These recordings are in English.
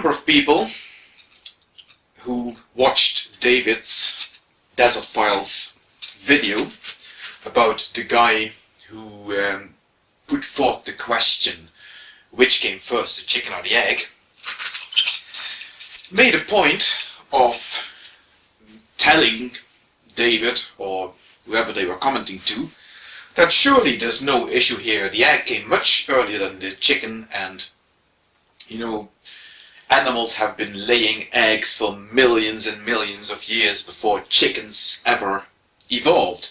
number of people who watched David's Desert Files video about the guy who um, put forth the question which came first, the chicken or the egg, made a point of telling David or whoever they were commenting to that surely there's no issue here. The egg came much earlier than the chicken and you know animals have been laying eggs for millions and millions of years before chickens ever evolved.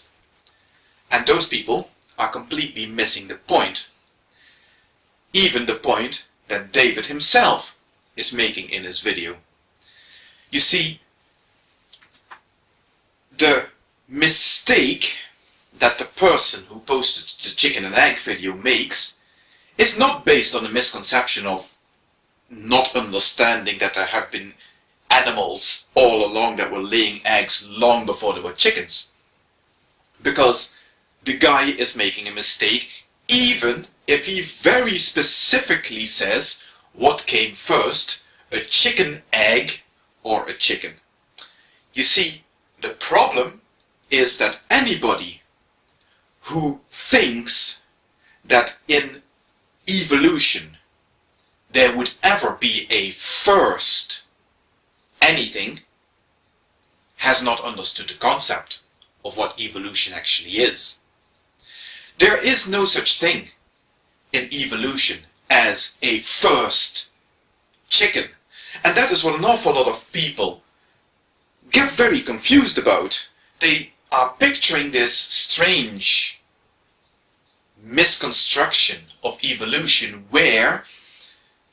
And those people are completely missing the point. Even the point that David himself is making in his video. You see, the mistake that the person who posted the chicken and egg video makes is not based on a misconception of not understanding that there have been animals all along that were laying eggs long before there were chickens. Because the guy is making a mistake even if he very specifically says what came first, a chicken egg or a chicken. You see, the problem is that anybody who thinks that in evolution there would ever be a first anything has not understood the concept of what evolution actually is. There is no such thing in evolution as a first chicken. And that is what an awful lot of people get very confused about. They are picturing this strange misconstruction of evolution where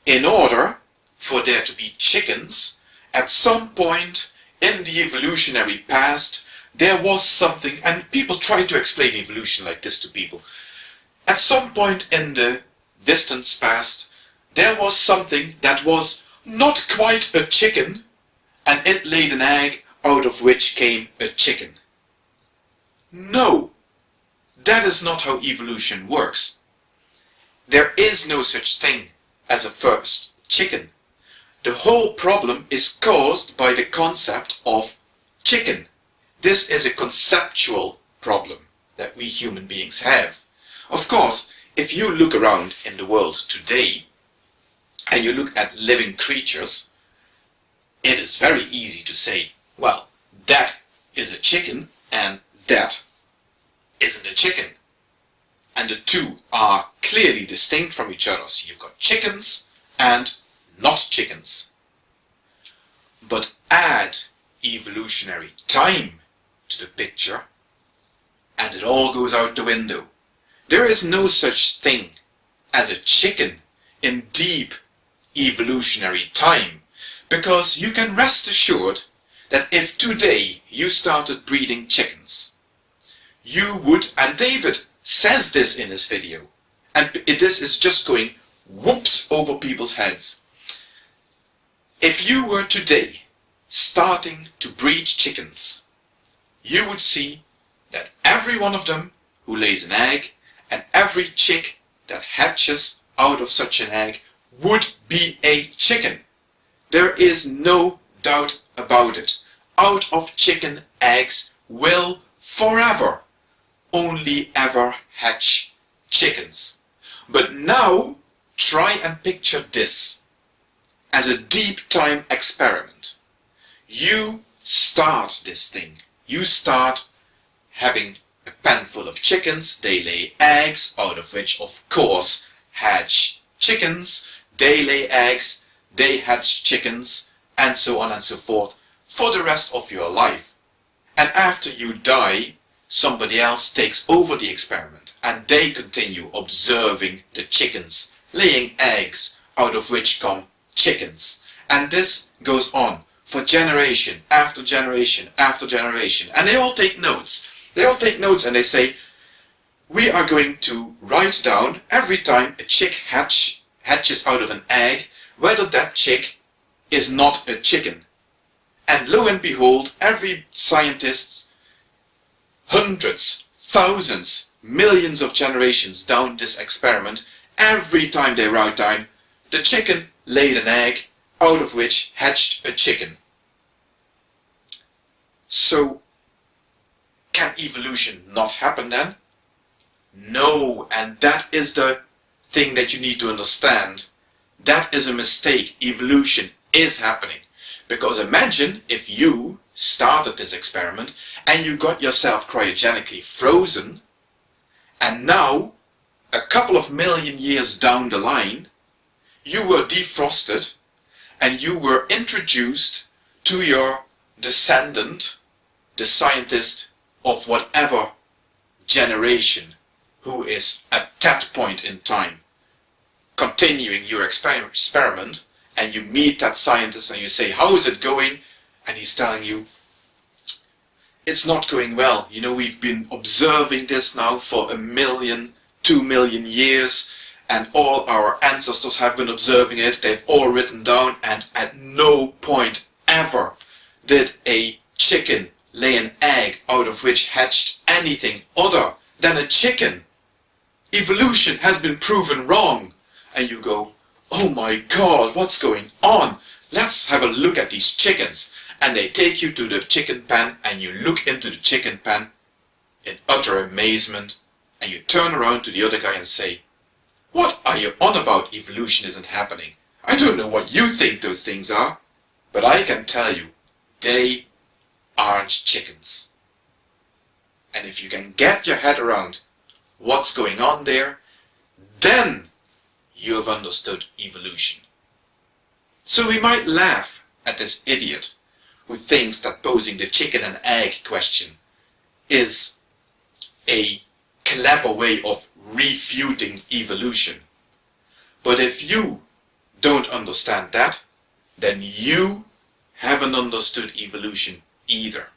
in order for there to be chickens, at some point in the evolutionary past, there was something, and people try to explain evolution like this to people. At some point in the distant past, there was something that was not quite a chicken, and it laid an egg out of which came a chicken. No, that is not how evolution works. There is no such thing as a first chicken. The whole problem is caused by the concept of chicken. This is a conceptual problem that we human beings have. Of course, if you look around in the world today and you look at living creatures, it is very easy to say, well, that is a chicken and that isn't a chicken and the two are clearly distinct from each other. So you've got chickens and not chickens. But add evolutionary time to the picture and it all goes out the window. There is no such thing as a chicken in deep evolutionary time because you can rest assured that if today you started breeding chickens, you would, and David says this in his video. And this is just going whoops over people's heads. If you were today starting to breed chickens, you would see that every one of them who lays an egg and every chick that hatches out of such an egg would be a chicken. There is no doubt about it. Out of chicken eggs will forever only ever hatch chickens. But now, try and picture this as a deep time experiment. You start this thing. You start having a pen full of chickens, they lay eggs, out of which of course hatch chickens, they lay eggs, they hatch chickens, and so on and so forth for the rest of your life. And after you die, somebody else takes over the experiment and they continue observing the chickens laying eggs out of which come chickens. And this goes on for generation after generation after generation. And they all take notes. They all take notes and they say we are going to write down every time a chick hatch, hatches out of an egg whether that chick is not a chicken. And lo and behold every scientist hundreds, thousands, millions of generations down this experiment, every time they write down the chicken laid an egg out of which hatched a chicken. So, can evolution not happen then? No, and that is the thing that you need to understand. That is a mistake. Evolution is happening. Because imagine if you started this experiment and you got yourself cryogenically frozen and now, a couple of million years down the line, you were defrosted and you were introduced to your descendant, the scientist of whatever generation who is at that point in time continuing your experiment and you meet that scientist and you say, how is it going? And he's telling you, it's not going well. You know, we've been observing this now for a million, two million years, and all our ancestors have been observing it. They've all written down, and at no point ever did a chicken lay an egg out of which hatched anything other than a chicken evolution has been proven wrong. And you go, oh my god, what's going on? Let's have a look at these chickens. And they take you to the chicken pen and you look into the chicken pen in utter amazement and you turn around to the other guy and say, what are you on about evolution isn't happening? I don't know what you think those things are, but I can tell you, they aren't chickens. And if you can get your head around what's going on there, then you have understood evolution. So we might laugh at this idiot who thinks that posing the chicken and egg question is a clever way of refuting evolution. But if you don't understand that, then you haven't understood evolution either.